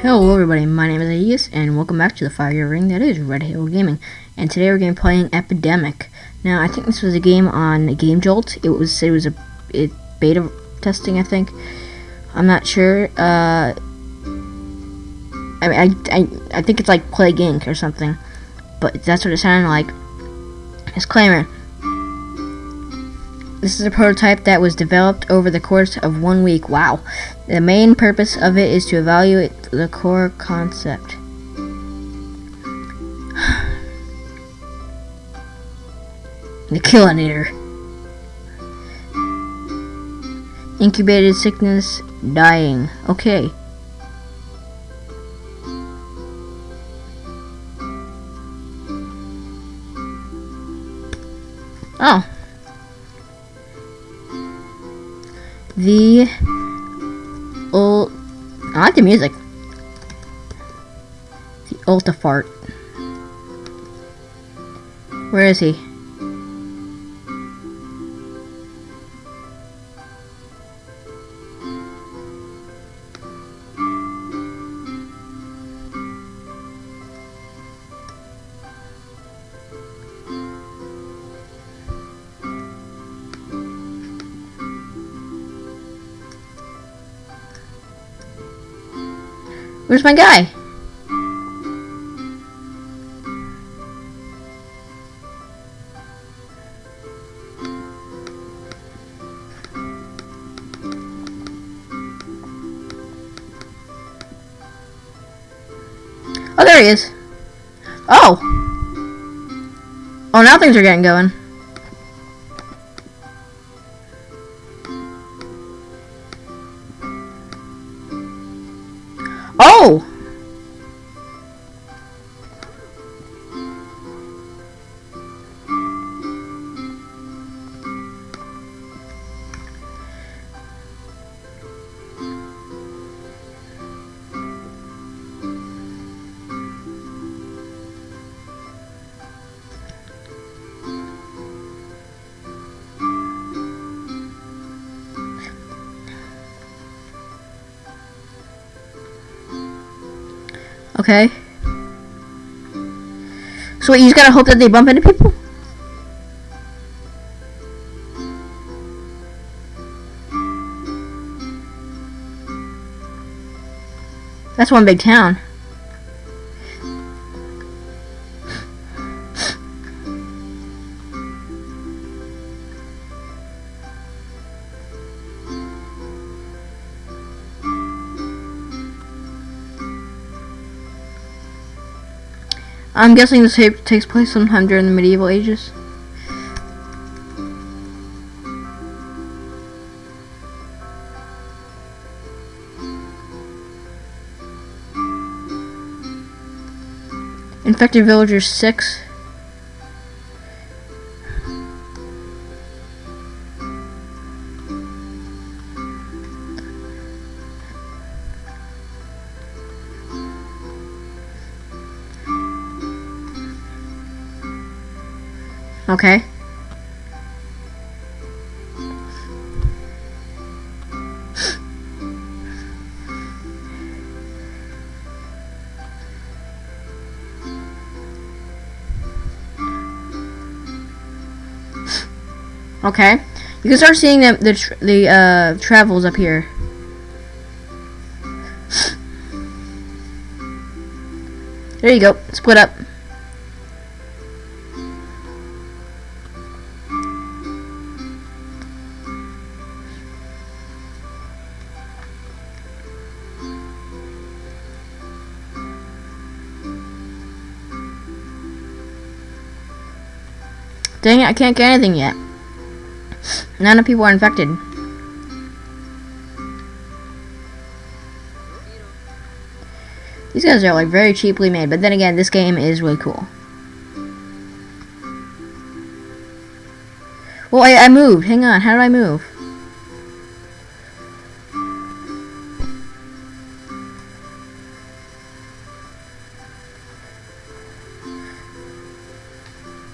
Hello everybody, my name is Aegis, and welcome back to the Fire Ring that is Red Halo Gaming. And today we're going to be playing Epidemic. Now, I think this was a game on Game Jolt. It was it was a it, beta testing, I think. I'm not sure. Uh, I, I, I, I think it's like Plague Inc. or something. But that's what it sounded like. Disclaimer. This is a prototype that was developed over the course of one week. Wow. The main purpose of it is to evaluate the core concept. the Killinator. Incubated sickness, dying. Okay. Oh. The old. I like the music. The Ultifart. Where is he? My guy? Oh, there he is. Oh! Oh, now things are getting going. Oh! Okay. So wait, you just gotta hope that they bump into people? That's one big town. I'm guessing this tape takes place sometime during the medieval ages. Infected villagers 6. Okay. Okay. You can start seeing the the, tr the uh, travels up here. There you go. Split up. Dang it, I can't get anything yet. None of people are infected. These guys are like very cheaply made, but then again, this game is really cool. Well, I, I moved. Hang on, how do I move?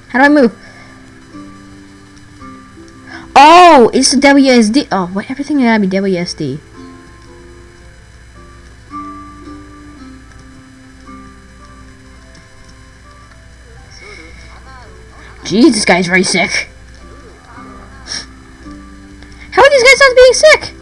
How do I move? Oh, it's WSD. Oh, what? Everything gotta be WSD. Jeez, this guy's very sick. How are these guys not being sick?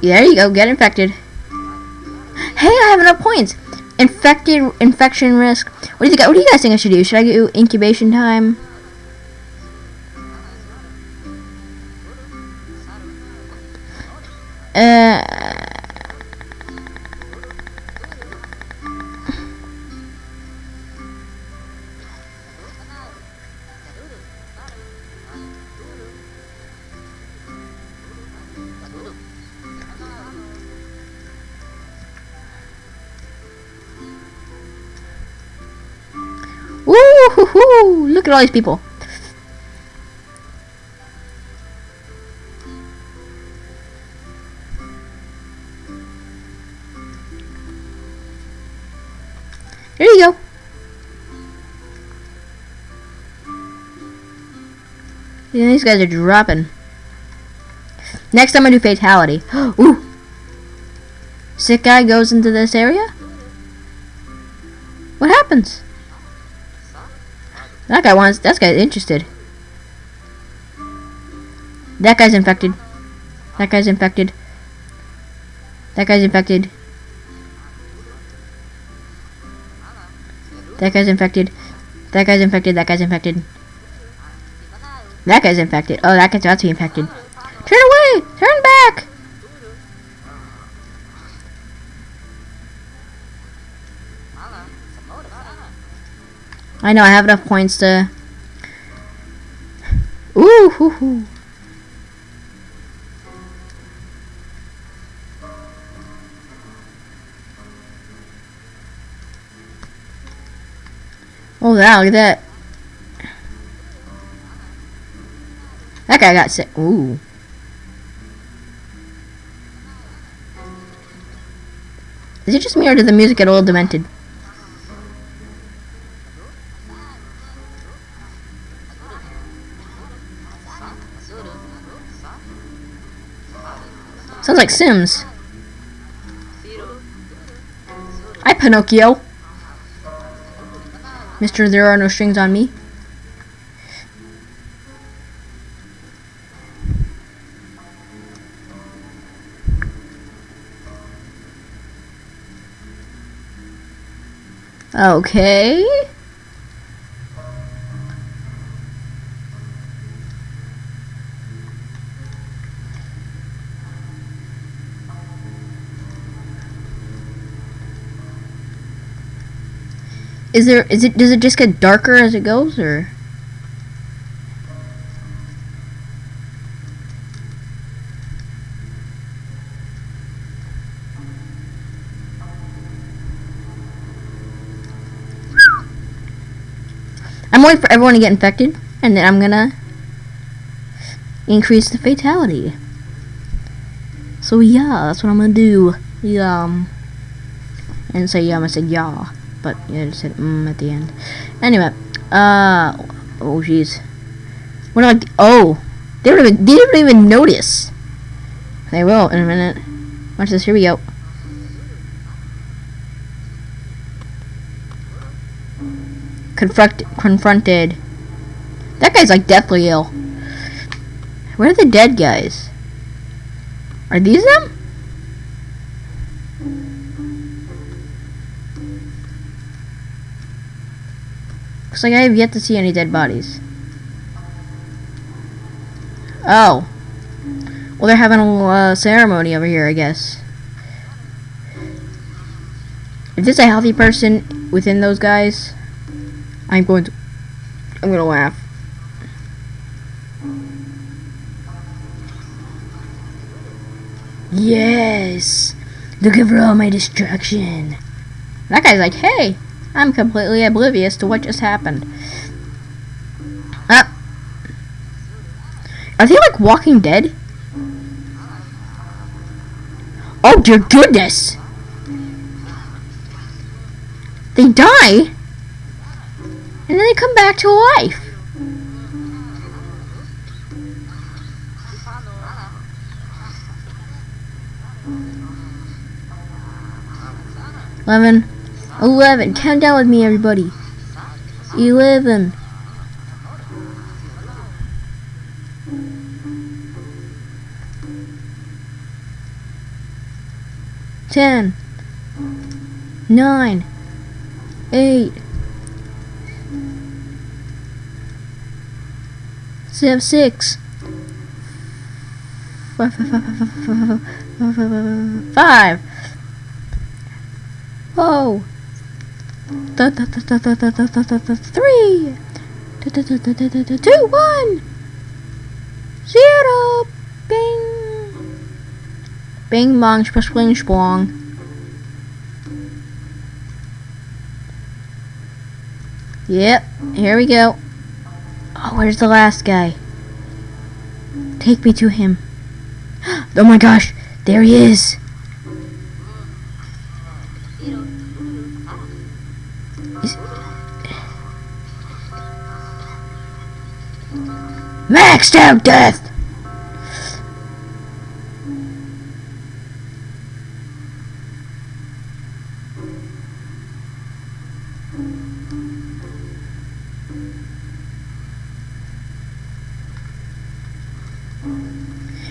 There you go, get infected. Hey, I have enough points. Infected, infection risk. What do you guys? What do you guys think I should do? Should I do incubation time? Look at all these people. There you go. Yeah, these guys are dropping. Next time I'm gonna do fatality. Ooh! Sick guy goes into this area? That guy wants, that guy's interested. That guy's infected. That guy's infected. That guy's infected. That guy's infected. That guy's infected. That guy's infected. That guy's infected. Oh, that guy's about to be infected. Turn away! Turn back! I know, I have enough points to... Ooh, hoo, hoo. Oh, wow, look at that. That guy got sick. Ooh. Is it just me or did the music get a little demented? Like Sims. Hi, Pinocchio. Mister, there are no strings on me. Okay. Is there is it does it just get darker as it goes or I'm waiting for everyone to get infected and then I'm gonna increase the fatality. So yeah, that's what I'm gonna do. Yeah. Um, and say yeah, I said yeah but yeah, it said mm at the end. Anyway, uh, oh jeez, what do I? Oh, they don't even they didn't even notice. They will in a minute. Watch this. Here we go. Confront confronted. That guy's like deathly ill. Where are the dead guys? Are these them? Looks like I have yet to see any dead bodies. Oh. Well, they're having a uh, ceremony over here, I guess. If there's a healthy person within those guys, I'm going to... I'm going to laugh. Yes! Looking for all my destruction. That guy's like, hey, I'm completely oblivious to what just happened. Uh, are they like Walking Dead? Oh dear goodness! They die, and then they come back to life. Lemon, 11. Count down with me, everybody. 11. Ten, nine, eight, seven, six, five, five, five, five, five, five, five, five. Whoa. Three. Two, one. Zero. Bing. Bing bong, spling splong. Yep, here we go. Oh, where's the last guy? Take me to him. Oh my gosh, there he is Maxed out death!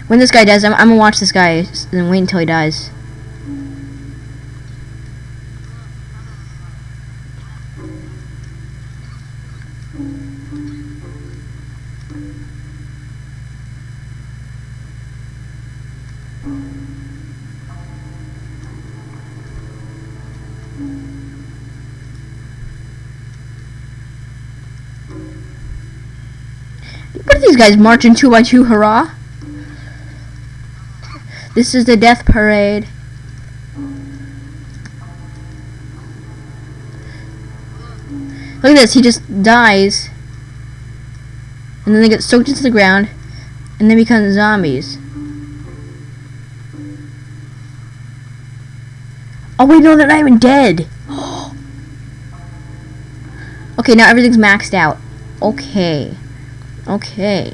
When this guy dies, I'm, I'm gonna watch this guy and wait until he dies. These guys marching two by two, hurrah? This is the death parade. Look at this, he just dies. And then they get soaked into the ground. And they become zombies. Oh wait, no, they're not even dead. okay, now everything's maxed out. Okay. Okay.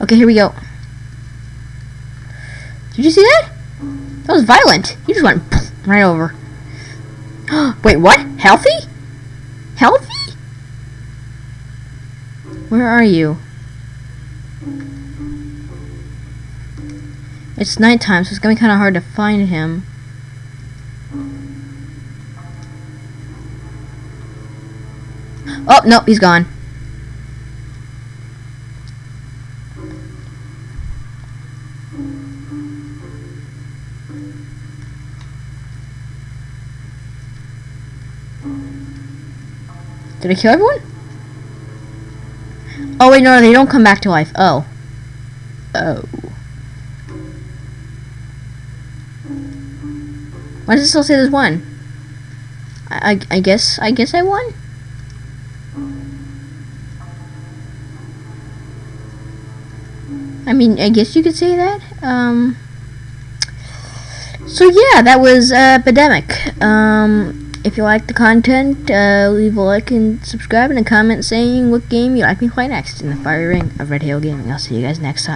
Okay, here we go. Did you see that? That was violent. You just went right over. Wait, what? Healthy? Healthy? Where are you? It's nighttime, so it's gonna be kind of hard to find him. Oh, no, he's gone. Did I kill everyone? Oh wait, no, they don't come back to life. Oh. Oh. Why does it still say there's one? I, I, I guess, I guess I won? I mean, I guess you could say that. Um, so yeah, that was uh, Epidemic. Um, if you like the content, uh, leave a like and subscribe and a comment saying what game you'd like me to play next in the fire ring of Red Hill Gaming. I'll see you guys next time.